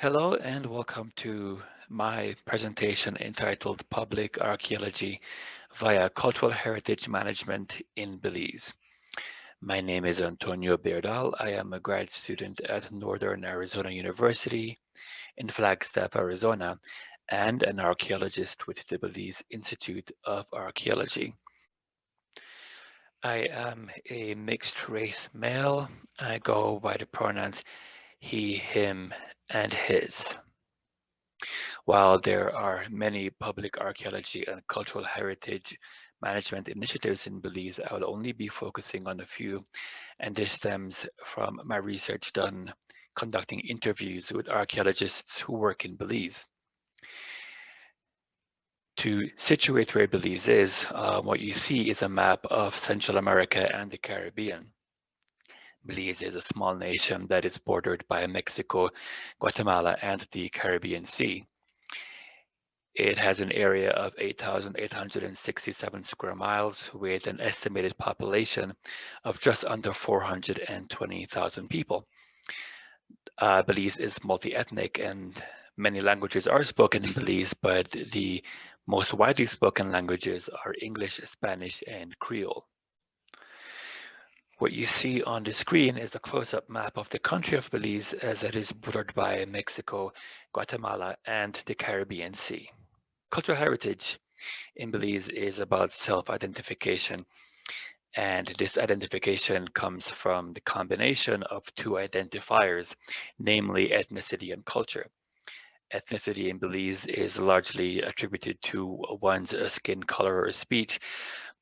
Hello and welcome to my presentation entitled Public Archaeology via Cultural Heritage Management in Belize. My name is Antonio Beardall. I am a grad student at Northern Arizona University in Flagstaff, Arizona, and an archaeologist with the Belize Institute of Archaeology. I am a mixed race male. I go by the pronouns he, him, and his. While there are many public archaeology and cultural heritage management initiatives in Belize, I will only be focusing on a few, and this stems from my research done conducting interviews with archaeologists who work in Belize. To situate where Belize is, uh, what you see is a map of Central America and the Caribbean. Belize is a small nation that is bordered by Mexico, Guatemala, and the Caribbean Sea. It has an area of 8,867 square miles with an estimated population of just under 420,000 people. Uh, Belize is multi-ethnic and many languages are spoken in Belize, but the most widely spoken languages are English, Spanish, and Creole. What you see on the screen is a close-up map of the country of Belize as it is bordered by Mexico, Guatemala, and the Caribbean Sea. Cultural heritage in Belize is about self-identification, and this identification comes from the combination of two identifiers, namely ethnicity and culture. Ethnicity in Belize is largely attributed to one's skin color or speech,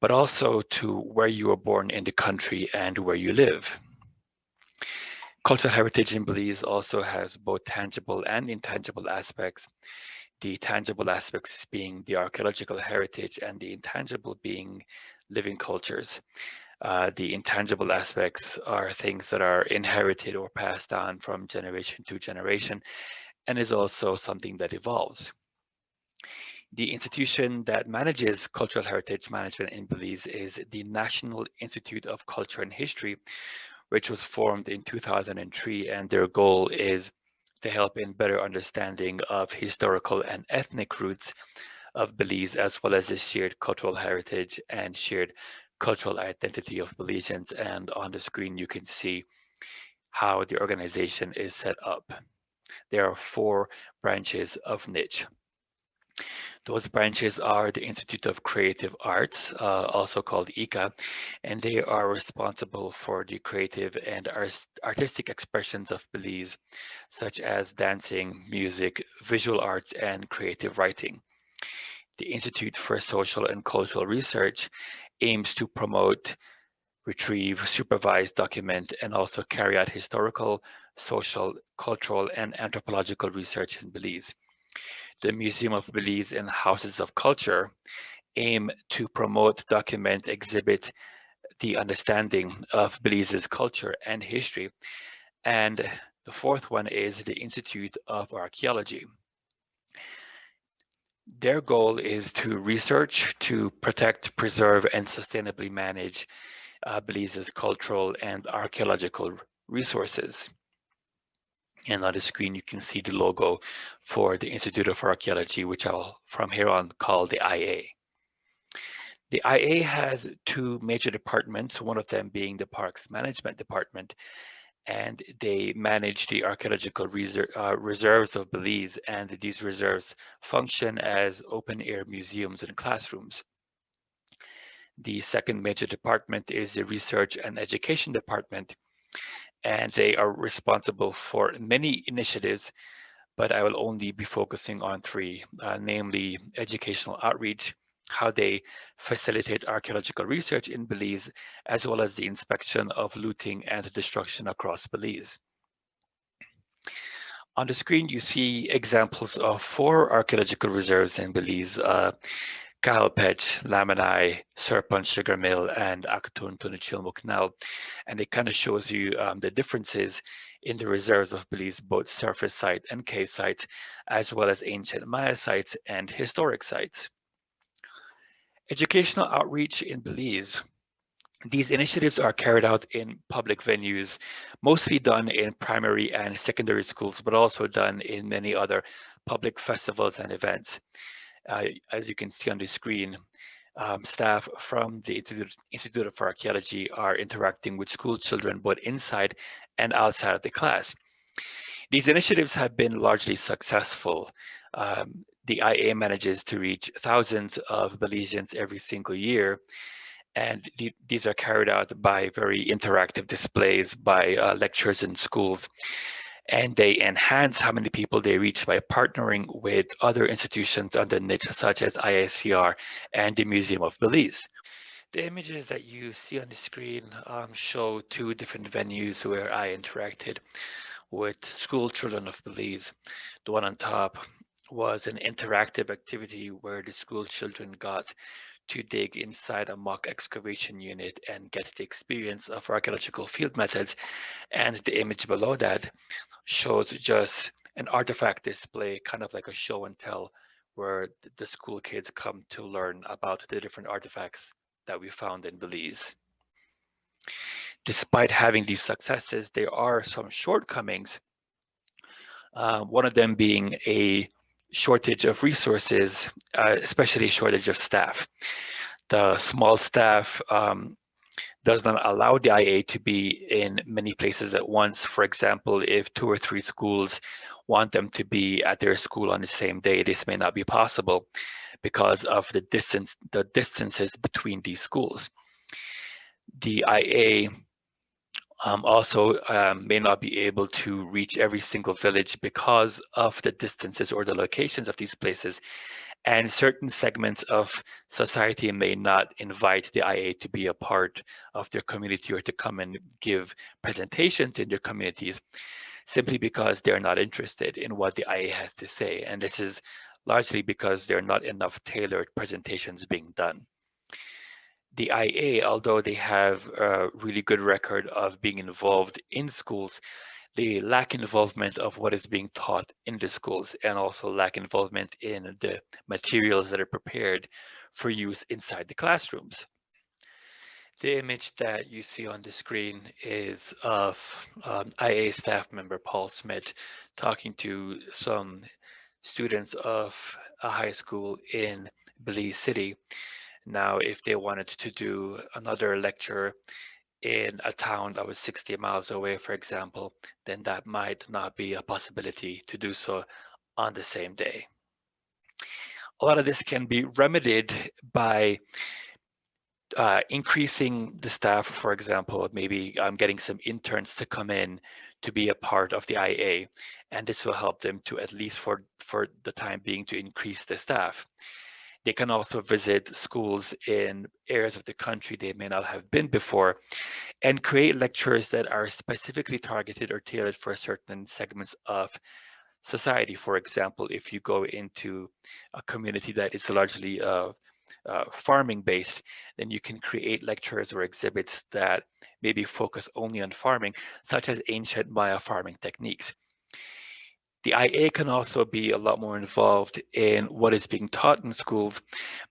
but also to where you were born in the country and where you live. Cultural heritage in Belize also has both tangible and intangible aspects. The tangible aspects being the archaeological heritage and the intangible being living cultures. Uh, the intangible aspects are things that are inherited or passed on from generation to generation and is also something that evolves. The institution that manages cultural heritage management in Belize is the National Institute of Culture and History, which was formed in 2003, and their goal is to help in better understanding of historical and ethnic roots of Belize, as well as the shared cultural heritage and shared cultural identity of Belizeans. And on the screen, you can see how the organization is set up. There are four branches of NICH. Those branches are the Institute of Creative Arts, uh, also called ICA, and they are responsible for the creative and artistic expressions of Belize, such as dancing, music, visual arts, and creative writing. The Institute for Social and Cultural Research aims to promote, retrieve, supervise, document, and also carry out historical, social, cultural, and anthropological research in Belize the Museum of Belize and Houses of Culture aim to promote, document, exhibit the understanding of Belize's culture and history. And the fourth one is the Institute of Archaeology. Their goal is to research, to protect, preserve, and sustainably manage uh, Belize's cultural and archaeological resources. And on the screen, you can see the logo for the Institute of Archaeology, which I'll from here on call the IA. The IA has two major departments, one of them being the Parks Management Department, and they manage the archaeological reser uh, reserves of Belize, and these reserves function as open-air museums and classrooms. The second major department is the Research and Education Department, and they are responsible for many initiatives, but I will only be focusing on three, uh, namely educational outreach, how they facilitate archaeological research in Belize, as well as the inspection of looting and destruction across Belize. On the screen, you see examples of four archaeological reserves in Belize. Uh, Cahal Pech, Lamanai, Serpon Sugar Mill, and Actun Tunichil Muknal. And it kind of shows you um, the differences in the reserves of Belize, both surface site and cave sites, as well as ancient Maya sites and historic sites. Educational outreach in Belize. These initiatives are carried out in public venues, mostly done in primary and secondary schools, but also done in many other public festivals and events. As you can see on the screen, um, staff from the Institute, Institute of Archaeology are interacting with school children both inside and outside of the class. These initiatives have been largely successful. Um, the IA manages to reach thousands of Belizeans every single year. And th these are carried out by very interactive displays by uh, lecturers in schools. And they enhance how many people they reach by partnering with other institutions under such as ISCR and the Museum of Belize. The images that you see on the screen um, show two different venues where I interacted with school children of Belize. The one on top was an interactive activity where the school children got to dig inside a mock excavation unit and get the experience of archaeological field methods. And the image below that shows just an artifact display, kind of like a show and tell, where the school kids come to learn about the different artifacts that we found in Belize. Despite having these successes, there are some shortcomings. Uh, one of them being a shortage of resources, uh, especially shortage of staff. The small staff um, does not allow the IA to be in many places at once. For example, if two or three schools want them to be at their school on the same day, this may not be possible because of the distance, the distances between these schools. The IA um, also um, may not be able to reach every single village because of the distances or the locations of these places. And certain segments of society may not invite the IA to be a part of their community or to come and give presentations in their communities simply because they're not interested in what the IA has to say. And this is largely because there are not enough tailored presentations being done the IA, although they have a really good record of being involved in schools, they lack involvement of what is being taught in the schools and also lack involvement in the materials that are prepared for use inside the classrooms. The image that you see on the screen is of um, IA staff member Paul Smith talking to some students of a high school in Belize City now, if they wanted to do another lecture in a town that was 60 miles away, for example, then that might not be a possibility to do so on the same day. A lot of this can be remedied by uh, increasing the staff, for example, maybe um, getting some interns to come in to be a part of the IA, and this will help them to at least for, for the time being to increase the staff. They can also visit schools in areas of the country they may not have been before and create lectures that are specifically targeted or tailored for certain segments of society. For example, if you go into a community that is largely uh, uh, farming based, then you can create lectures or exhibits that maybe focus only on farming, such as ancient Maya farming techniques. The IA can also be a lot more involved in what is being taught in schools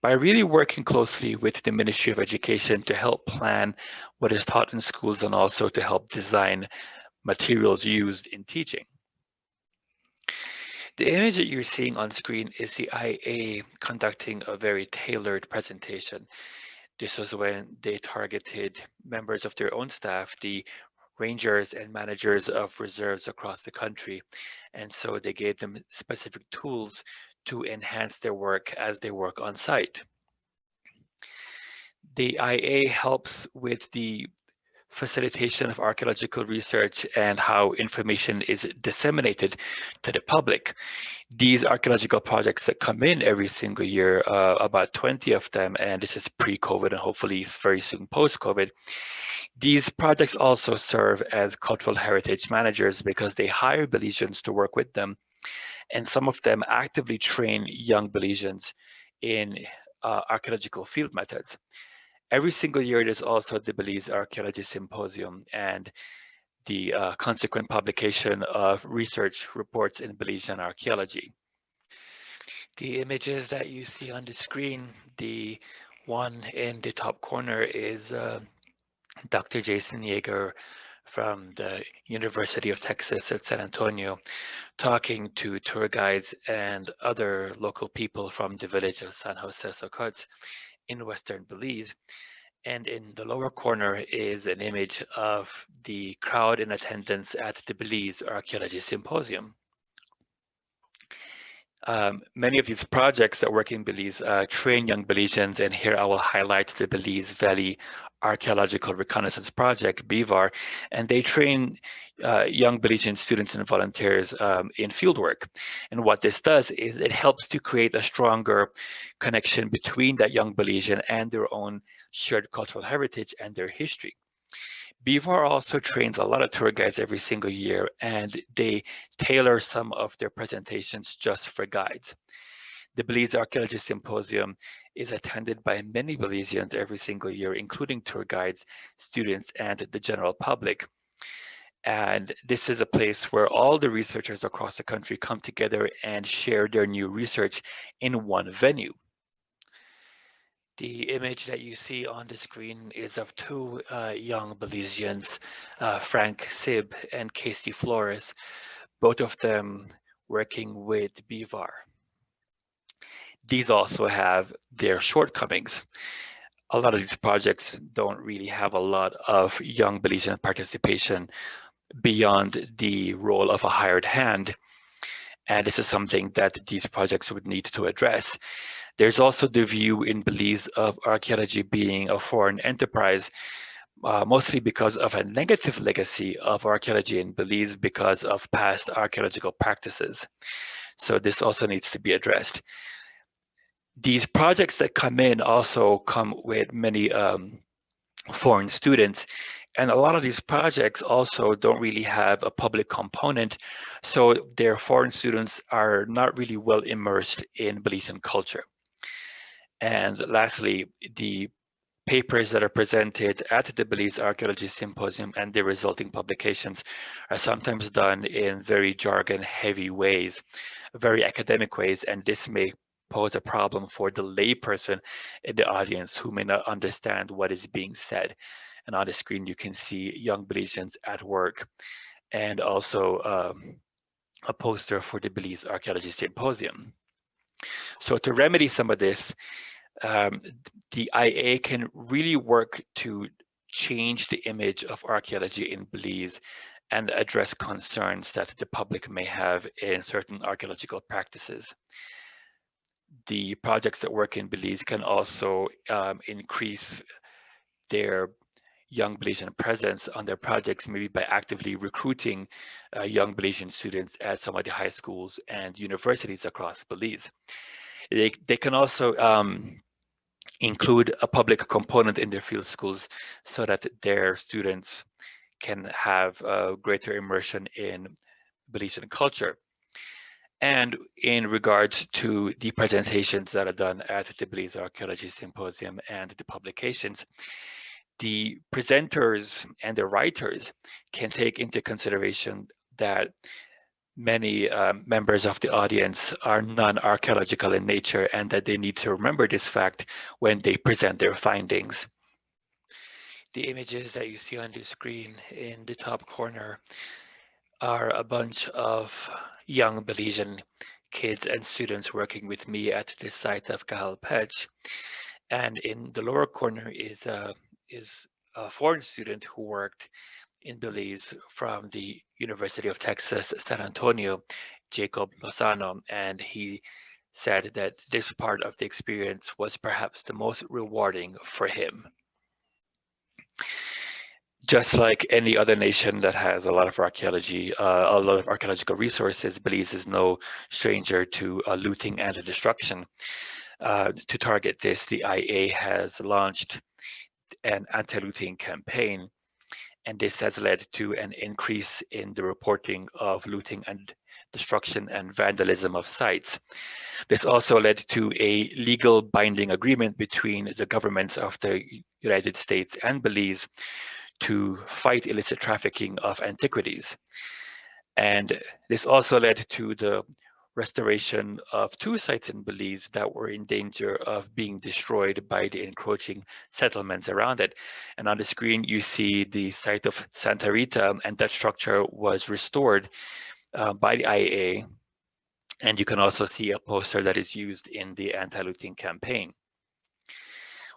by really working closely with the Ministry of Education to help plan what is taught in schools and also to help design materials used in teaching. The image that you're seeing on screen is the IA conducting a very tailored presentation. This was when they targeted members of their own staff, the rangers and managers of reserves across the country. And so they gave them specific tools to enhance their work as they work on site. The IA helps with the facilitation of archaeological research and how information is disseminated to the public. These archaeological projects that come in every single year, uh, about 20 of them, and this is pre-COVID and hopefully very soon post-COVID, these projects also serve as cultural heritage managers because they hire Belizeans to work with them. And some of them actively train young Belizeans in uh, archaeological field methods. Every single year, there's also the Belize Archaeology Symposium and the uh, consequent publication of research reports in Belizean archaeology. The images that you see on the screen, the one in the top corner is uh, Dr. Jason Yeager from the University of Texas at San Antonio, talking to tour guides and other local people from the village of San Jose Succotz in Western Belize. And in the lower corner is an image of the crowd in attendance at the Belize Archaeology Symposium. Um, many of these projects that work in Belize uh, train young Belizeans, and here I will highlight the Belize Valley Archaeological Reconnaissance Project, BVAR, and they train uh, young Belizean students and volunteers um, in fieldwork. And what this does is it helps to create a stronger connection between that young Belizean and their own shared cultural heritage and their history. BVAR also trains a lot of tour guides every single year, and they tailor some of their presentations just for guides. The Belize Archaeology Symposium is attended by many Belizeans every single year, including tour guides, students, and the general public. And this is a place where all the researchers across the country come together and share their new research in one venue. The image that you see on the screen is of two uh, young Belizeans, uh, Frank Sib and Casey Flores, both of them working with BVAR. These also have their shortcomings. A lot of these projects don't really have a lot of young Belizean participation beyond the role of a hired hand. And this is something that these projects would need to address. There's also the view in Belize of archaeology being a foreign enterprise, uh, mostly because of a negative legacy of archaeology in Belize because of past archaeological practices. So this also needs to be addressed. These projects that come in also come with many um, foreign students and a lot of these projects also don't really have a public component, so their foreign students are not really well immersed in Belizean culture. And lastly, the papers that are presented at the Belize Archaeology Symposium and the resulting publications are sometimes done in very jargon heavy ways, very academic ways, and this may pose a problem for the layperson in the audience who may not understand what is being said. And on the screen, you can see young Belizeans at work and also um, a poster for the Belize Archaeology Symposium. So to remedy some of this, um, the IA can really work to change the image of archaeology in Belize and address concerns that the public may have in certain archaeological practices. The projects that work in Belize can also um, increase their young Belizean presence on their projects, maybe by actively recruiting uh, young Belizean students at some of the high schools and universities across Belize. They, they can also um, include a public component in their field schools so that their students can have a greater immersion in Belizean culture. And in regards to the presentations that are done at the Belize Archaeology Symposium and the publications, the presenters and the writers can take into consideration that many um, members of the audience are non-archaeological in nature and that they need to remember this fact when they present their findings. The images that you see on the screen in the top corner are a bunch of young Belizean kids and students working with me at the site of Cahal Pech. And in the lower corner is a, is a foreign student who worked in Belize from the University of Texas, San Antonio, Jacob Lozano, and he said that this part of the experience was perhaps the most rewarding for him. Just like any other nation that has a lot of archaeology, uh, a lot of archaeological resources, Belize is no stranger to uh, looting and destruction. Uh, to target this, the IA has launched an anti-looting campaign and this has led to an increase in the reporting of looting and destruction and vandalism of sites. This also led to a legal binding agreement between the governments of the United States and Belize to fight illicit trafficking of antiquities. And this also led to the restoration of two sites in Belize that were in danger of being destroyed by the encroaching settlements around it. And on the screen, you see the site of Santa Rita, and that structure was restored uh, by the IAA. And you can also see a poster that is used in the anti-looting campaign.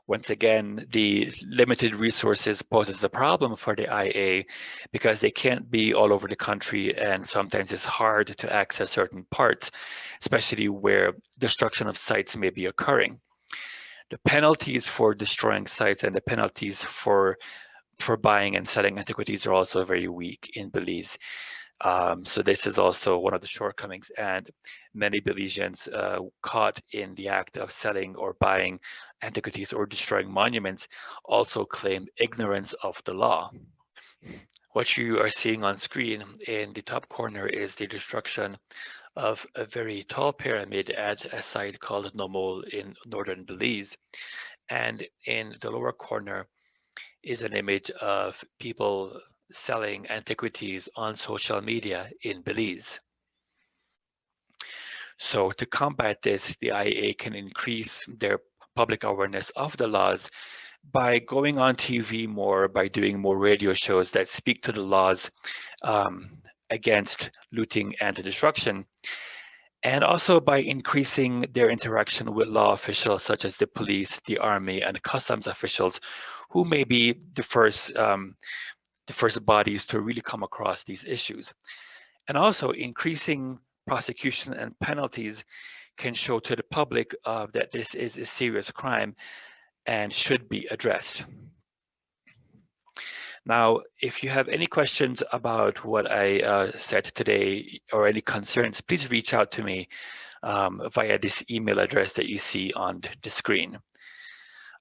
Once again, the limited resources poses a problem for the IA because they can't be all over the country and sometimes it's hard to access certain parts, especially where destruction of sites may be occurring. The penalties for destroying sites and the penalties for for buying and selling antiquities are also very weak in Belize. Um, so this is also one of the shortcomings and many Belizeans uh, caught in the act of selling or buying antiquities or destroying monuments also claim ignorance of the law. What you are seeing on screen in the top corner is the destruction of a very tall pyramid at a site called Noh Mul in northern Belize. And in the lower corner is an image of people selling antiquities on social media in Belize. So to combat this, the IA can increase their public awareness of the laws by going on TV more, by doing more radio shows that speak to the laws um, against looting and destruction, and also by increasing their interaction with law officials such as the police, the army, and customs officials, who may be the first um, the first bodies to really come across these issues. And also increasing prosecution and penalties can show to the public uh, that this is a serious crime and should be addressed. Now, if you have any questions about what I uh, said today or any concerns, please reach out to me um, via this email address that you see on the screen.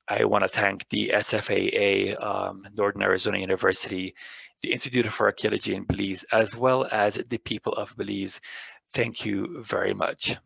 I want to thank the SFAA, um, Northern Arizona University, the Institute for Archaeology in Belize, as well as the people of Belize. Thank you very much.